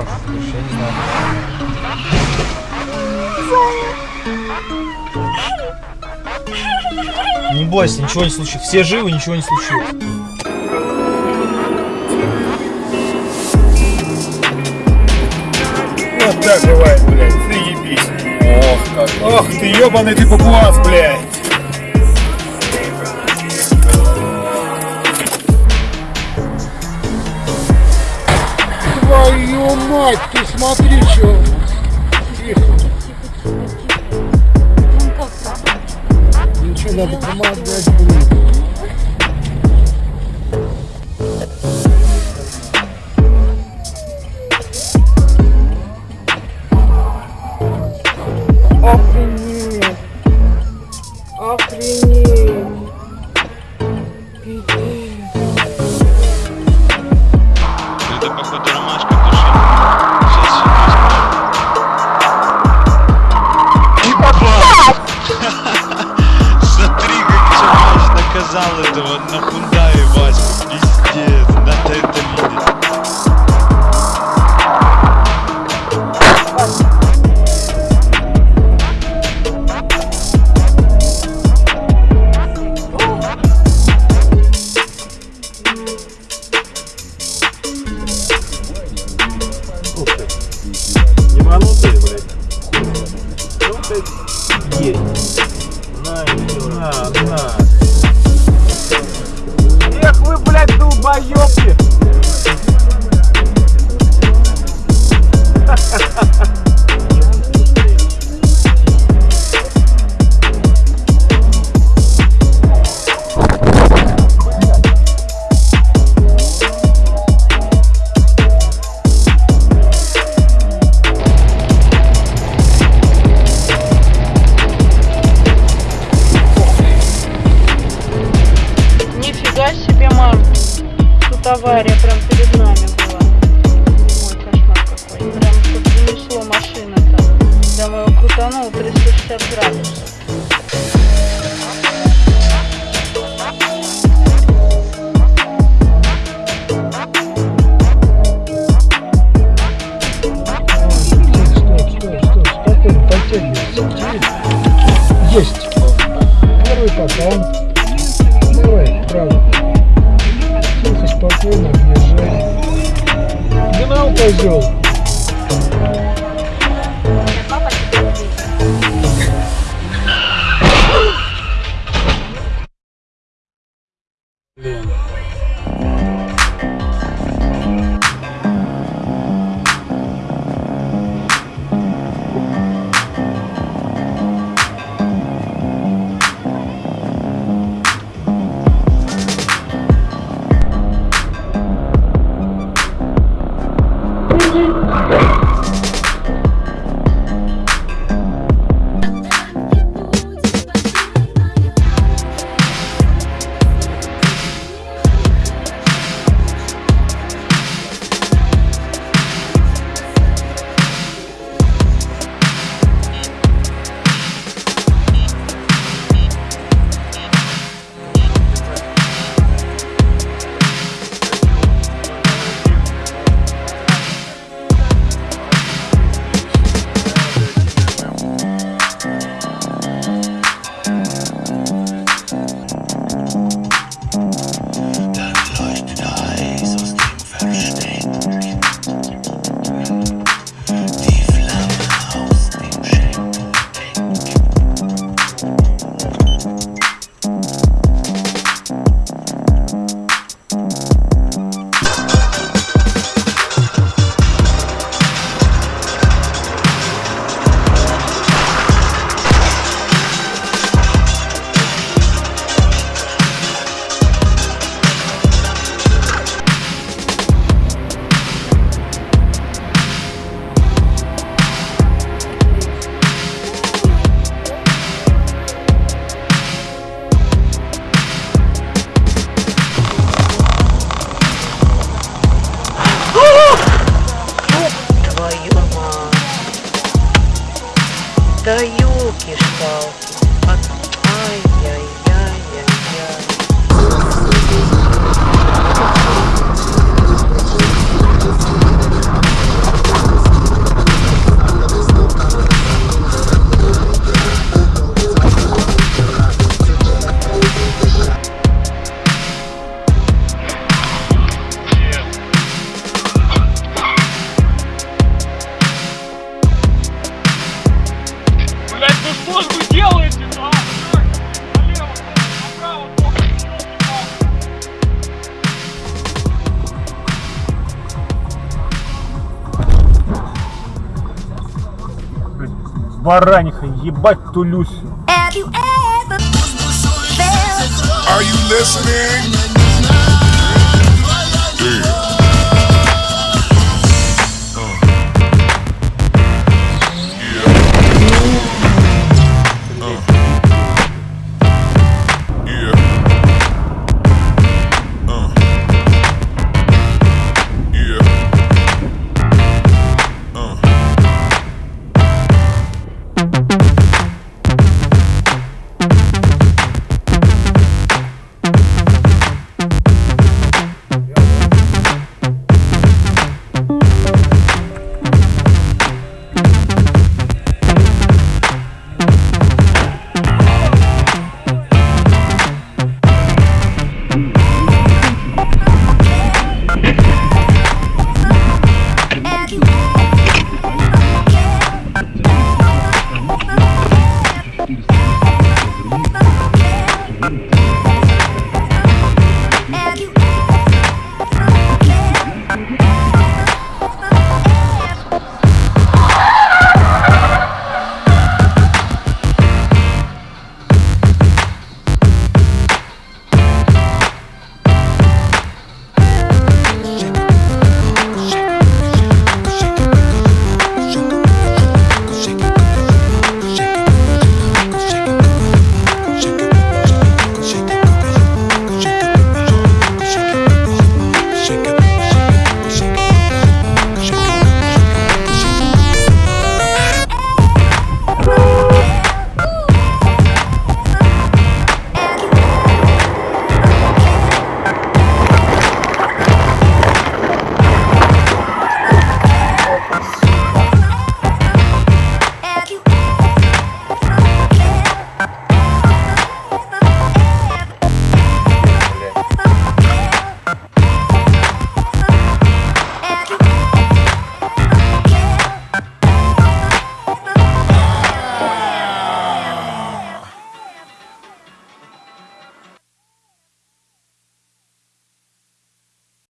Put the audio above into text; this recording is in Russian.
Егоров, я не знаю. Не бойся, ничего не случилось. Все живы, ничего не случилось. Вот так бывает, блядь, заебись. Ох, как. Ох ты, ебаный ты папуас, блядь. Мать, ты смотри, что. Ничего, надо помогать, блин. На, на. Эх вы, блядь, долбоёбки! Авария прям перед нами была. Ой, кошмар какой. Прям тут занесло машина-то. Давай его крутанул 360 градусов. Есть. Первый попал. Давай, право. Тихо, спокойно, объезжай. Гнал, козел. Бараниха, ебать ту Люсю. Have you ever felt Are you listening?